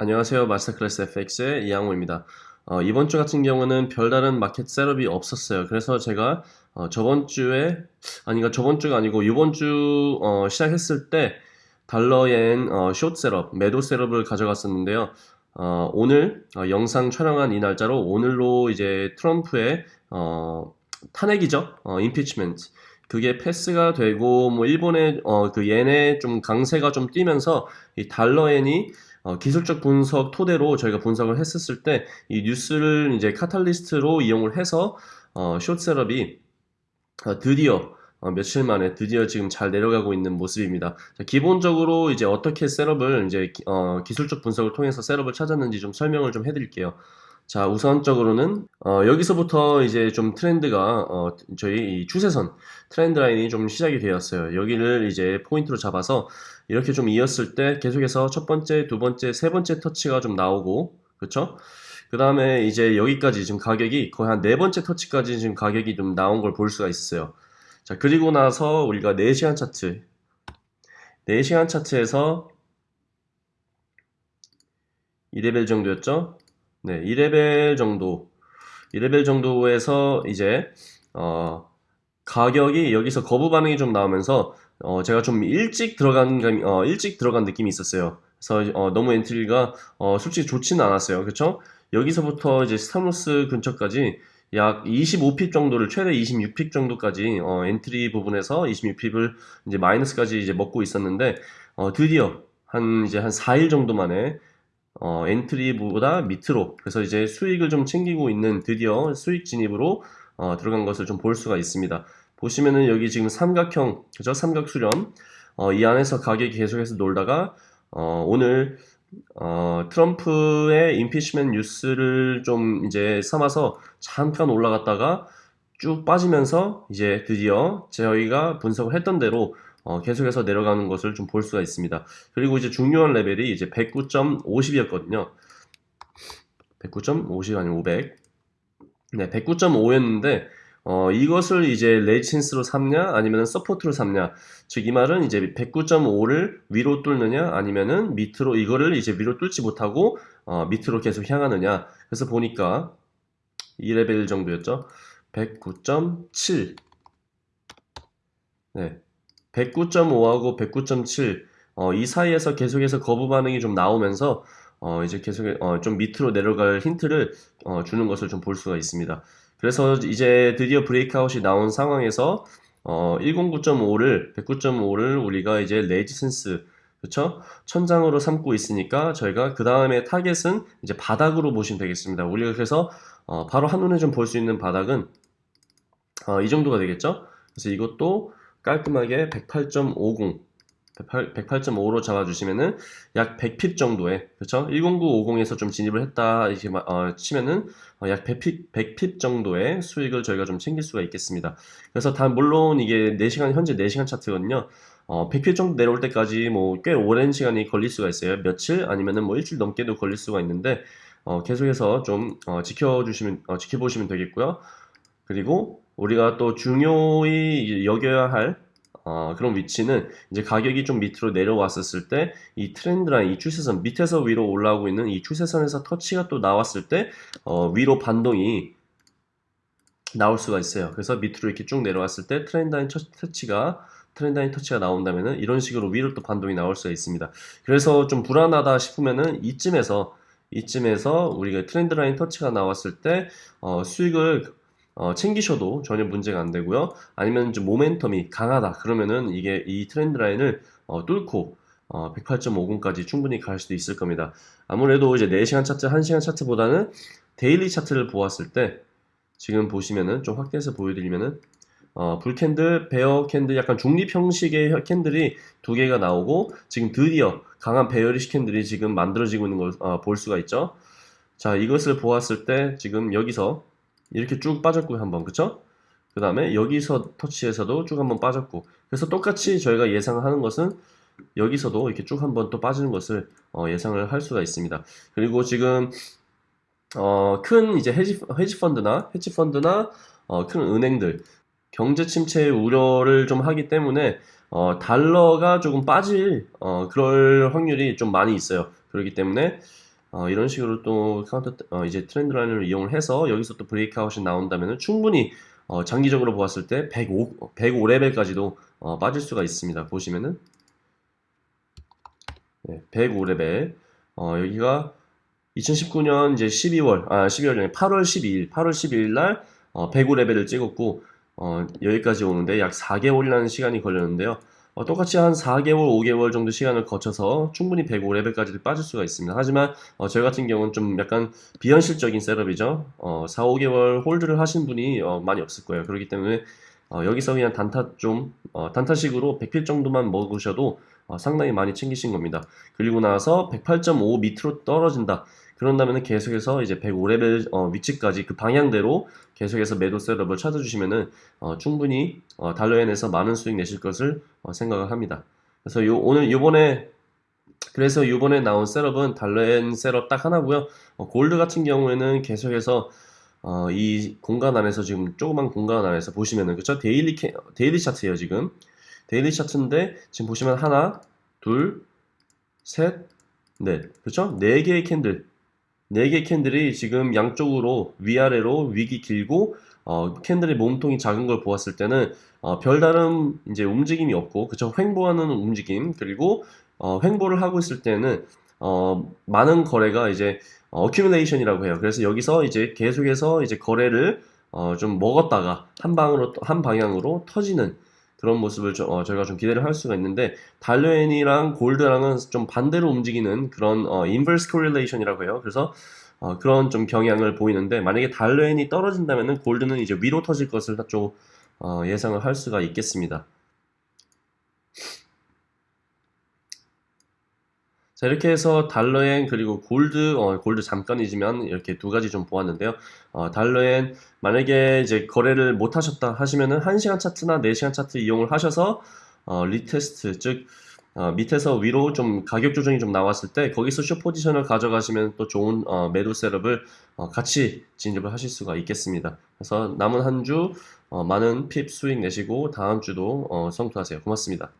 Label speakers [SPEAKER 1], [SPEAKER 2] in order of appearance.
[SPEAKER 1] 안녕하세요. 마스터클래스 FX의 이양호입니다. 어, 이번 주 같은 경우는 별다른 마켓 셋업이 없었어요. 그래서 제가 어, 저번 주에 아니가 저번 주가 아니고 이번 주 어, 시작했을 때 달러엔 어, 숏 셋업, 매도 setup을 가져갔었는데요. 어, 오늘 어, 영상 촬영한 이 날짜로 오늘로 이제 트럼프의 어, 탄핵이죠. 어, impeachment. 그게 패스가 되고 뭐 일본의 어, 그 엔의 좀 강세가 좀 뛰면서 이 달러엔이 어, 기술적 분석 토대로 저희가 분석을 했었을 때 이 뉴스를 이제 catalyst로 이용을 해서 어, 숏셋업이 어, 드디어 어, 며칠 만에 드디어 지금 잘 내려가고 있는 모습입니다. 자, 기본적으로 이제 어떻게 setup을 이제 기, 어, 기술적 분석을 통해서 setup을 찾았는지 좀 설명을 좀 해드릴게요. 자, 우선적으로는 어, 여기서부터 이제 좀 트렌드가 어, 저희 이 추세선 trend line이 좀 시작이 되었어요. 여기를 이제 포인트로 잡아서 이렇게 좀 이었을 때 계속해서 첫 번째, 두 번째, 세 번째 터치가 좀 나오고 그렇죠? 그 다음에 이제 여기까지 지금 가격이 거의 한 네 번째 터치까지 지금 가격이 좀 나온 걸 볼 수가 있어요. 자, 그리고 나서 우리가 4시간 차트 4시간 차트에서 2레벨 정도였죠? 네, 2레벨 정도 2레벨 정도에서 이제 어, 가격이 여기서 거부 반응이 좀 나오면서 어, 제가 좀 일찍 들어간 감이, 어, 일찍 들어간 느낌이 있었어요. 그래서 어, 너무 entry가 어, 솔직히 좋지는 않았어요. 그렇죠? 여기서부터 이제 stop loss 근처까지 약 25pip 정도를 최대 26pip 정도까지 어, entry 부분에서 26pip을 이제 마이너스까지 이제 먹고 있었는데 어, 드디어 한 이제 한 4일 정도 만에 어, entry보다 밑으로. 그래서 이제 수익을 좀 챙기고 있는 드디어 수익 진입으로 어, 들어간 것을 좀 볼 수가 있습니다. 보시면은 여기 지금 삼각형 그죠? 삼각 수렴. 어, 이 안에서 가격이 계속해서 놀다가 어, 오늘 어, 트럼프의 임피시먼 뉴스를 좀 이제 삼아서 잠깐 올라갔다가 쭉 빠지면서 이제 드디어 저희가 분석을 했던 대로 어, 계속해서 내려가는 것을 좀 볼 수가 있습니다. 그리고 이제 중요한 레벨이 이제 109.50이었거든요. 109.50 아니면 500. 네, 109.5였는데 어, 이것을 이제 resistance로 삼냐 아니면 support로 삼냐 즉 이 말은 이제 109.5를 위로 뚫느냐 아니면은 밑으로 이거를 이제 위로 뚫지 못하고 어, 밑으로 계속 향하느냐 그래서 보니까 이 레벨 정도였죠 109.7 네, 109.5하고 109.7 어, 이 사이에서 계속해서 거부 반응이 좀 나오면서 어, 이제 계속 어, 좀 밑으로 내려갈 힌트를 어, 주는 것을 좀 볼 수가 있습니다. 그래서 이제 드디어 breakout이 나온 상황에서 어, 109.5를 109.5를 우리가 이제 resistance 그렇죠? 천장으로 삼고 있으니까 저희가 그 다음에 타겟은 이제 바닥으로 보시면 되겠습니다. 우리가 그래서 어, 바로 한눈에 좀 볼 수 있는 바닥은 어, 이 정도가 되겠죠? 그래서 이것도 깔끔하게 108.50 108.5로 잡아주시면은 약 100핍 정도의 그렇죠? 10950에서 좀 진입을 했다 이렇게 어, 치면은 어, 약 100핍, 100핍 정도의 수익을 저희가 좀 챙길 수가 있겠습니다. 그래서 단 물론 이게 4시간 현재 4시간 차트거든요. 어, 100핍 정도 내려올 때까지 뭐 꽤 오랜 시간이 걸릴 수가 있어요. 며칠 아니면은 뭐 일주일 넘게도 걸릴 수가 있는데 어, 계속해서 좀 어, 지켜주시면 어, 지켜보시면 되겠고요. 그리고 우리가 또 중요히 여겨야 할 어, 그런 위치는 이제 가격이 좀 밑으로 내려왔었을 때 이 trend line, 이 추세선 밑에서 위로 올라오고 있는 이 추세선에서 터치가 또 나왔을 때 어, 위로 반동이 나올 수가 있어요. 그래서 밑으로 이렇게 쭉 내려왔을 때 trend line 터치가 trend line 터치가 나온다면은 이런 식으로 위로 또 반동이 나올 수가 있습니다. 그래서 좀 불안하다 싶으면은 이쯤에서 이쯤에서 우리가 trend line 터치가 나왔을 때 어, 수익을 어, 챙기셔도 전혀 문제가 안 되고요. 아니면 좀 모멘텀이 강하다. 그러면은 이게 이 trend line을 어, 뚫고 어, 108.50까지 충분히 갈 수도 있을 겁니다. 아무래도 이제 4시간 차트, 1시간 차트보다는 daily 차트를 보았을 때 지금 보시면은 좀 확대해서 보여드리면은 어, bull candle, bear candle, 약간 중립 형식의 candle이 두 개가 나오고 지금 드디어 강한 bearish candle이 지금 만들어지고 있는 걸 볼 수가 있죠. 자, 이것을 보았을 때 지금 여기서 이렇게 쭉 빠졌고요 한번. 그쵸? 그 다음에 여기서 터치에서도 쭉 한번 빠졌고. 그래서 똑같이 저희가 예상하는 것은 여기서도 이렇게 쭉 한번 또 빠지는 것을 어, 예상을 할 수가 있습니다. 그리고 지금 어, 큰 이제 헤지, 헤지 펀드나 헤지 펀드나 어, 큰 은행들 경제 침체 우려를 좀 하기 때문에 어, 달러가 조금 빠질 어, 그럴 확률이 좀 많이 있어요. 그렇기 때문에 어, 이런 식으로 또 카운터 어, 이제 trend line을 이용을 해서 여기서 또 breakout이 나온다면 충분히 어, 장기적으로 보았을 때 105, 105레벨까지도 어, 빠질 수가 있습니다. 보시면은 네, 105레벨 어, 여기가 2019년 이제 12월 아 12월 8월 12일 8월 12일 날 어, 105레벨을 찍었고 어, 여기까지 오는데 약 4개월이라는 시간이 걸렸는데요. 어, 똑같이 한 4개월, 5개월 정도 시간을 거쳐서 충분히 105레벨까지 빠질 수가 있습니다. 하지만 어, 저희 같은 경우는 좀 약간 비현실적인 setup이죠. 어, 4, 5개월 hold를 하신 분이 어, 많이 없을 거예요. 그렇기 때문에 어, 여기서 그냥 단타 좀 어, 단타식으로 100pip 정도만 먹으셔도 어, 상당히 많이 챙기신 겁니다. 그리고 나서 108.5 밑으로 떨어진다. 그런다면 계속해서 이제 105레벨 어, 위치까지 그 방향대로 계속해서 매도 setup을 찾아주시면은 어, 충분히 어, 달러엔에서 많은 수익 내실 것을 어, 생각을 합니다. 그래서 요, 오늘 요번에 그래서 요번에 나온 setup은 달러엔 setup 딱 하나고요. 어, 골드 같은 경우에는 계속해서 어, 이 공간 안에서 지금 조그만 공간 안에서 보시면은 그쵸? daily 캐, daily 차트예요 지금. daily 차트인데 지금 보시면 하나 둘 셋 넷. 그쵸? 네 개의 candle 네 개의 candle이 지금 양쪽으로 위아래로 wick이 길고 어, candle의 몸통이 작은 걸 보았을 때는 어, 별다른 이제 움직임이 없고 그쵸 횡보하는 움직임 그리고 어, 횡보를 하고 있을 때는 어, 많은 거래가 이제 어큐뮬레이션이라고 해요. 그래서 여기서 이제 계속해서 이제 거래를 어, 좀 먹었다가 한 방으로 한 방향으로 터지는 그런 모습을 좀, 어, 저희가 좀 기대를 할 수가 있는데 달러엔이랑 골드랑은 좀 반대로 움직이는 그런 어, inverse correlation이라고 해요. 그래서 어, 그런 좀 경향을 보이는데 만약에 달러엔이 떨어진다면은 골드는 이제 위로 터질 것을 좀 어, 예상을 할 수가 있겠습니다. 자 이렇게 해서 달러엔 그리고 골드 어, 골드 잠깐이지만 이렇게 두 가지 좀 보았는데요. 어, 달러엔 만약에 이제 거래를 못 하셨다 하시면은 1시간 차트나 4시간 차트 이용을 하셔서 어, retest 즉 어, 밑에서 위로 좀 가격 조정이 좀 나왔을 때 거기서 숏 포지션을 가져가시면 또 좋은 어, 매도 setup을 어, 같이 진입을 하실 수가 있겠습니다. 그래서 남은 한주 어, 많은 pip 수익 내시고 다음 주도 어, 성투하세요. 고맙습니다